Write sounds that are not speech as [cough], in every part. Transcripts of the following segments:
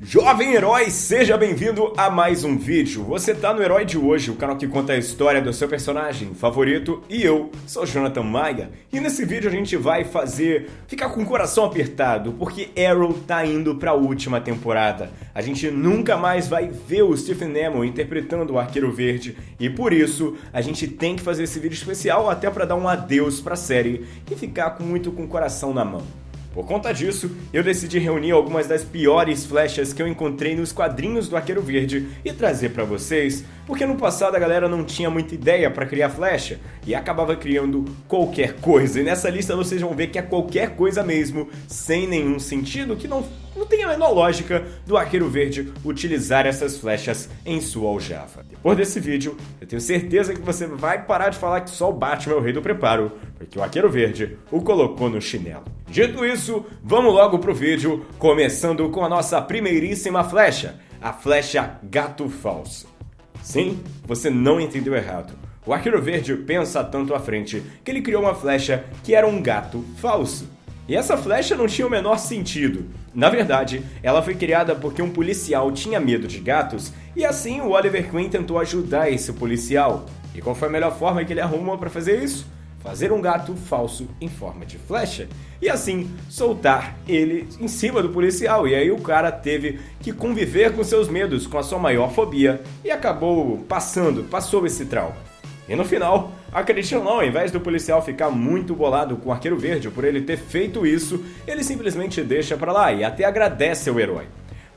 Jovem herói, seja bem-vindo a mais um vídeo. Você tá no Herói de Hoje, o canal que conta a história do seu personagem favorito, e eu sou Jonathan Maia. E nesse vídeo a gente vai fazer ficar com o coração apertado, porque Arrow tá indo pra última temporada. A gente nunca mais vai ver o Stephen Amell interpretando o Arqueiro Verde, e por isso a gente tem que fazer esse vídeo especial até para dar um adeus pra série e ficar muito com o coração na mão. Por conta disso, eu decidi reunir algumas das piores flechas que eu encontrei nos quadrinhos do Arqueiro Verde e trazer para vocês, porque no passado a galera não tinha muita ideia para criar flecha e acabava criando qualquer coisa. E nessa lista vocês vão ver que é qualquer coisa mesmo, sem nenhum sentido, que não, não tem a menor lógica do Arqueiro Verde utilizar essas flechas em sua aljava. Depois desse vídeo, eu tenho certeza que você vai parar de falar que só o Batman é o rei do preparo, porque o Arqueiro Verde o colocou no chinelo. Dito isso, vamos logo pro vídeo, começando com a nossa primeiríssima flecha, a flecha Gato Falso. Sim, você não entendeu errado. O Arqueiro Verde pensa tanto à frente que ele criou uma flecha que era um gato falso. E essa flecha não tinha o menor sentido. Na verdade, ela foi criada porque um policial tinha medo de gatos e assim o Oliver Queen tentou ajudar esse policial. E qual foi a melhor forma que ele arrumou para fazer isso? fazer um gato falso em forma de flecha e assim soltar ele em cima do policial. E aí o cara teve que conviver com seus medos, com a sua maior fobia e acabou passando, passou esse trauma. E no final, acredite ou não, ao invés do policial ficar muito bolado com o Arqueiro Verde por ele ter feito isso, ele simplesmente deixa pra lá e até agradece ao herói.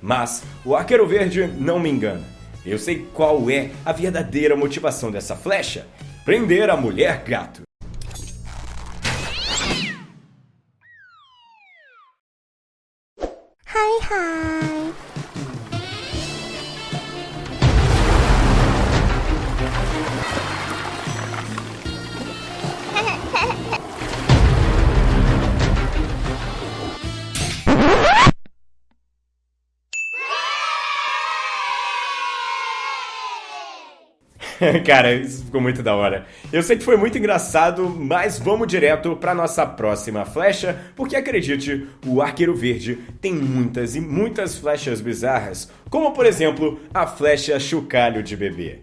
Mas o Arqueiro Verde não me engana. Eu sei qual é a verdadeira motivação dessa flecha: prender a mulher gato. [laughs] Cara, isso ficou muito da hora. Eu sei que foi muito engraçado, mas vamos direto para nossa próxima flecha, porque acredite, o Arqueiro Verde tem muitas e muitas flechas bizarras, como por exemplo a flecha chocalho de bebê.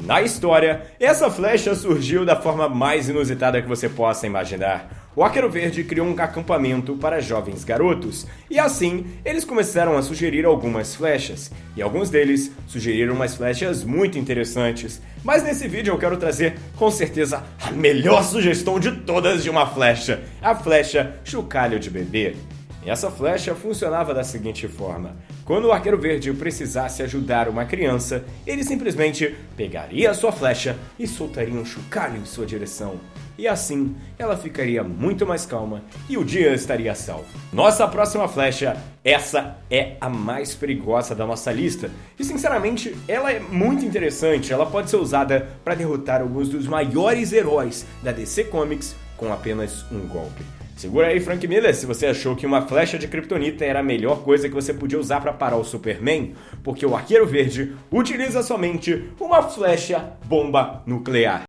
Na história, essa flecha surgiu da forma mais inusitada que você possa imaginar. O Arqueiro Verde criou um acampamento para jovens garotos, e assim eles começaram a sugerir algumas flechas, e alguns deles sugeriram umas flechas muito interessantes. Mas nesse vídeo eu quero trazer, com certeza, a melhor sugestão de todas de uma flecha: a flecha chocalho de bebê. E essa flecha funcionava da seguinte forma: quando o arqueiro verde precisasse ajudar uma criança, ele simplesmente pegaria a sua flecha e soltaria um chocalho em sua direção. E assim, ela ficaria muito mais calma e o dia estaria salvo. Nossa próxima flecha, essa é a mais perigosa da nossa lista. E sinceramente, ela é muito interessante. Ela pode ser usada para derrotar alguns dos maiores heróis da DC Comics com apenas um golpe. Segura aí, Frank Miller, se você achou que uma flecha de kryptonita era a melhor coisa que você podia usar para parar o Superman, porque o Arqueiro Verde utiliza somente uma flecha bomba nuclear.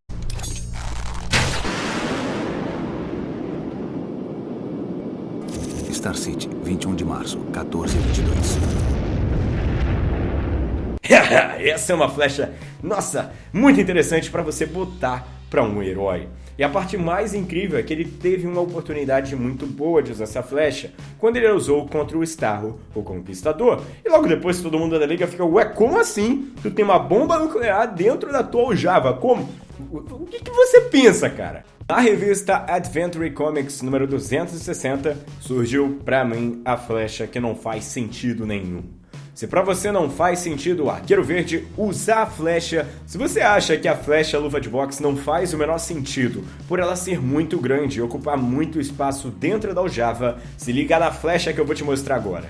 Star City, 21 de março, 1422. [laughs] Essa é uma flecha, nossa, muito interessante para você botar para um herói. E a parte mais incrível é que ele teve uma oportunidade muito boa de usar essa flecha quando ele usou contra o Starro, o Conquistador. E logo depois todo mundo da liga fica, ué, como assim? Tu tem uma bomba nuclear dentro da tua aljava? Como? O que, que você pensa, cara? Na revista Adventure Comics número 260 surgiu pra mim a flecha que não faz sentido nenhum. Se para você não faz sentido o arqueiro verde usar a flecha, se você acha que a flecha luva de boxe não faz o menor sentido por ela ser muito grande e ocupar muito espaço dentro da aljava, se liga na flecha que eu vou te mostrar agora.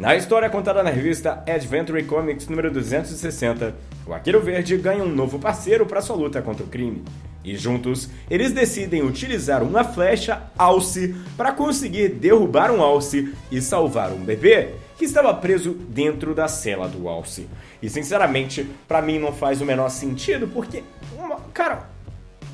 Na história contada na revista Adventure Comics número 260, o Arqueiro Verde ganha um novo parceiro para sua luta contra o crime. E juntos, eles decidem utilizar uma flecha alce para conseguir derrubar um alce e salvar um bebê que estava preso dentro da cela do Alce. E sinceramente, para mim não faz o menor sentido, porque, uma, cara,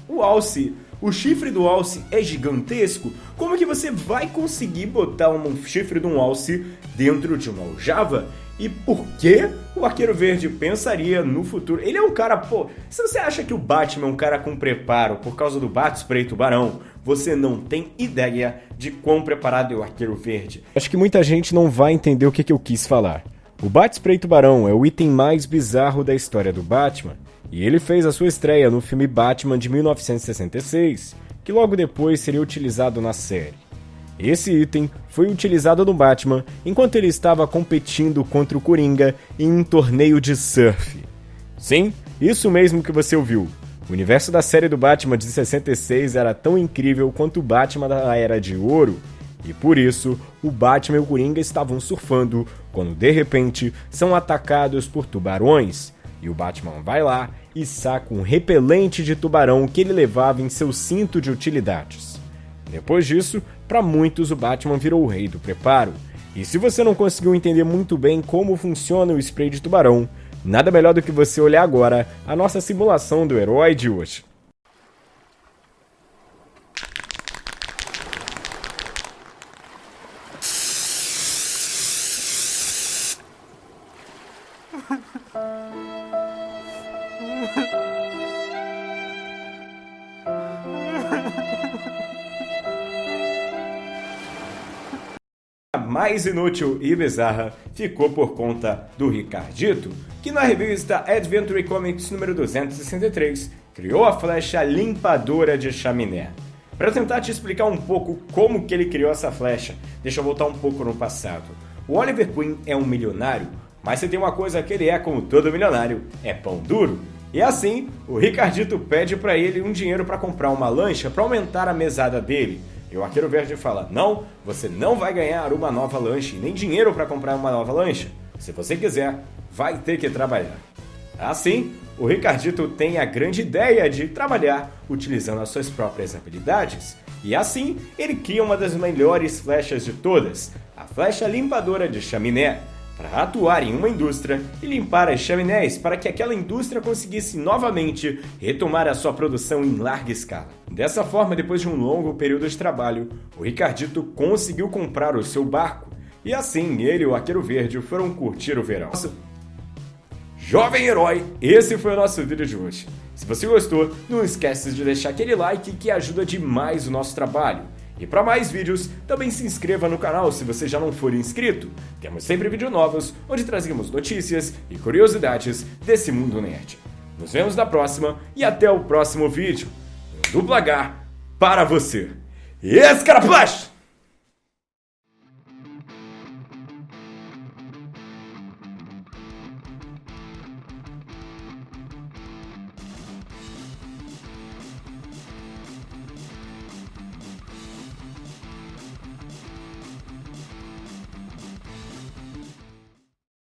o Alce, o chifre do Alce é gigantesco. Como que você vai conseguir botar um chifre de um Alce dentro de uma aljava? e por que o Arqueiro Verde pensaria no futuro. Ele é um cara, pô, se você acha que o Batman é um cara com preparo por causa do Bat-Spray Tubarão, você não tem ideia de quão preparado é o Arqueiro Verde. Acho que muita gente não vai entender o que, que eu quis falar. O Bat-Spray Tubarão é o item mais bizarro da história do Batman, e ele fez a sua estreia no filme Batman de 1966, que logo depois seria utilizado na série. Esse item foi utilizado no Batman enquanto ele estava competindo contra o Coringa em um torneio de surf. Sim, isso mesmo que você ouviu. O universo da série do Batman de 66 era tão incrível quanto o Batman da Era de Ouro, e por isso o Batman e o Coringa estavam surfando quando de repente são atacados por tubarões. E o Batman vai lá e saca um repelente de tubarão que ele levava em seu cinto de utilidades. Depois disso, para muitos o Batman virou o rei do preparo. E se você não conseguiu entender muito bem como funciona o spray de tubarão, nada melhor do que você olhar agora a nossa simulação do herói de hoje. [laughs] mais inútil e bizarra ficou por conta do Ricardito, que na revista Adventure Comics número 263 criou a flecha limpadora de chaminé. Para tentar te explicar um pouco como que ele criou essa flecha, deixa eu voltar um pouco no passado. O Oliver Queen é um milionário, mas se tem uma coisa que ele é como todo milionário, é pão duro. E assim, o Ricardito pede para ele um dinheiro para comprar uma lancha para aumentar a mesada dele, e o Arqueiro Verde fala: Não, você não vai ganhar uma nova lanche, nem dinheiro para comprar uma nova lancha. Se você quiser, vai ter que trabalhar. Assim, o Ricardito tem a grande ideia de trabalhar utilizando as suas próprias habilidades. E assim, ele cria uma das melhores flechas de todas, a flecha limpadora de chaminé, para atuar em uma indústria e limpar as chaminés para que aquela indústria conseguisse novamente retomar a sua produção em larga escala. Dessa forma, depois de um longo período de trabalho, o Ricardito conseguiu comprar o seu barco e assim ele e o Arqueiro Verde foram curtir o verão. Jovem herói, esse foi o nosso vídeo de hoje. Se você gostou, não esqueça de deixar aquele like que ajuda demais o nosso trabalho. E para mais vídeos, também se inscreva no canal se você já não for inscrito. Temos sempre vídeos novos, onde trazemos notícias e curiosidades desse mundo nerd. Nos vemos na próxima e até o próximo vídeo. Duplo H para você. Escaraplash!